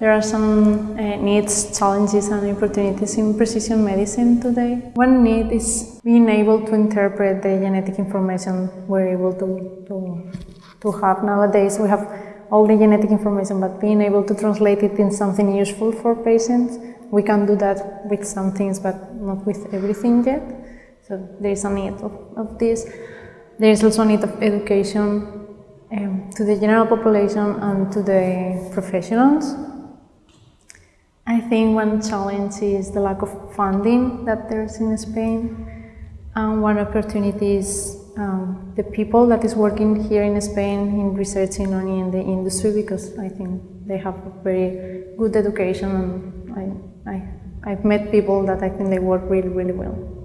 There are some uh, needs, challenges, and opportunities in precision medicine today. One need is being able to interpret the genetic information we're able to, to, to have nowadays. We have all the genetic information, but being able to translate it in something useful for patients, we can do that with some things, but not with everything yet. So there is a need of, of this. There is also a need of education um, to the general population and to the professionals. Think one challenge is the lack of funding that there's in Spain. And one opportunity is um, the people that is working here in Spain in researching on in the industry because I think they have a very good education and I, I, I've met people that I think they work really, really well.